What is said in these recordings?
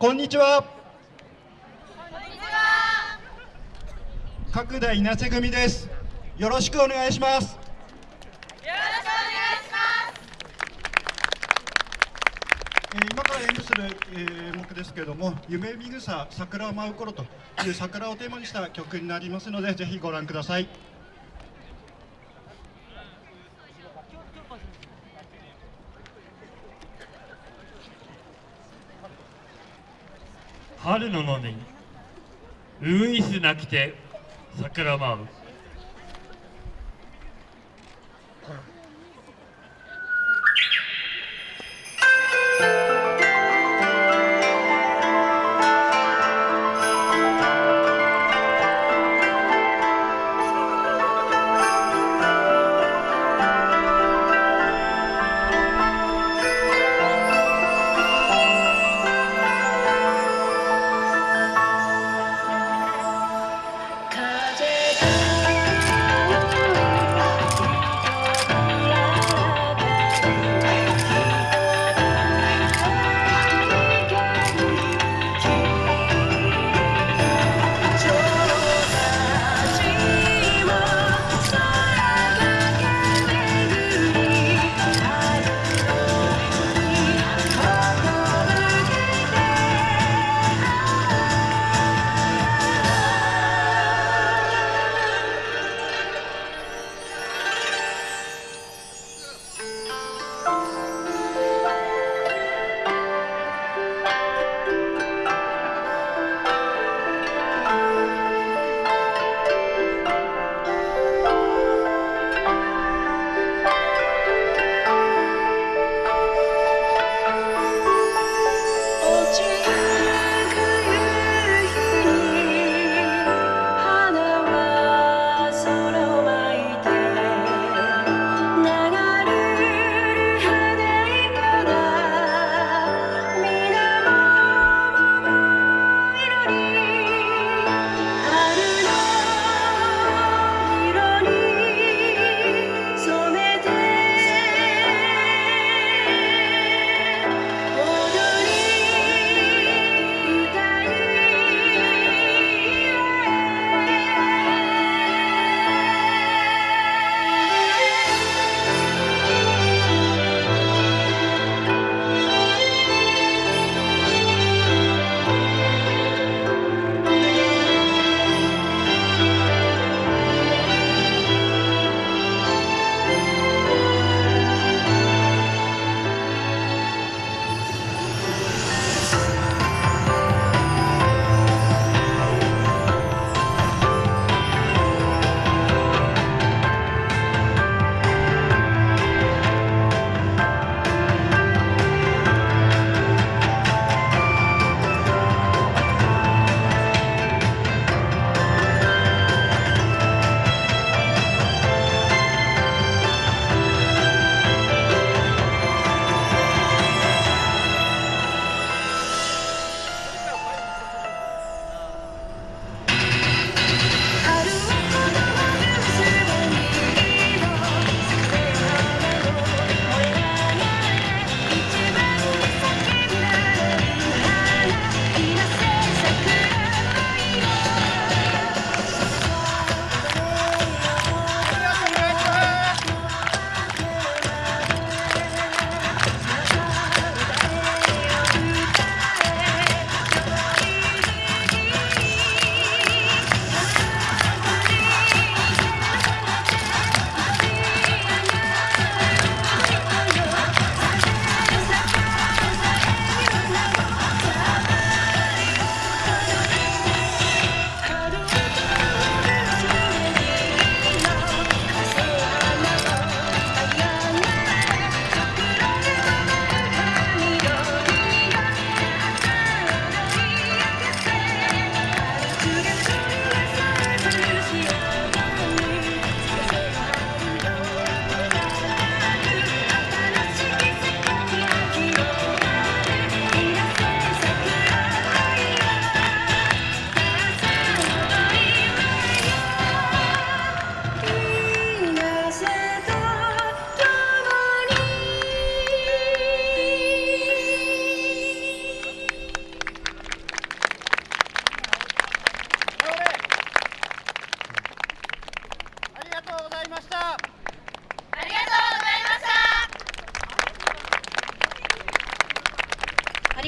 こんにちは。角田稲瀬組です。よろしくお願いします。えー今から演舞する、えー目ですけれども「夢見草桜を舞う頃」という桜をテーマにした曲になりますのでぜひご覧ください。春の野にウイスなきて桜舞う。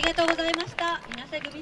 りがとうございました。稲瀬組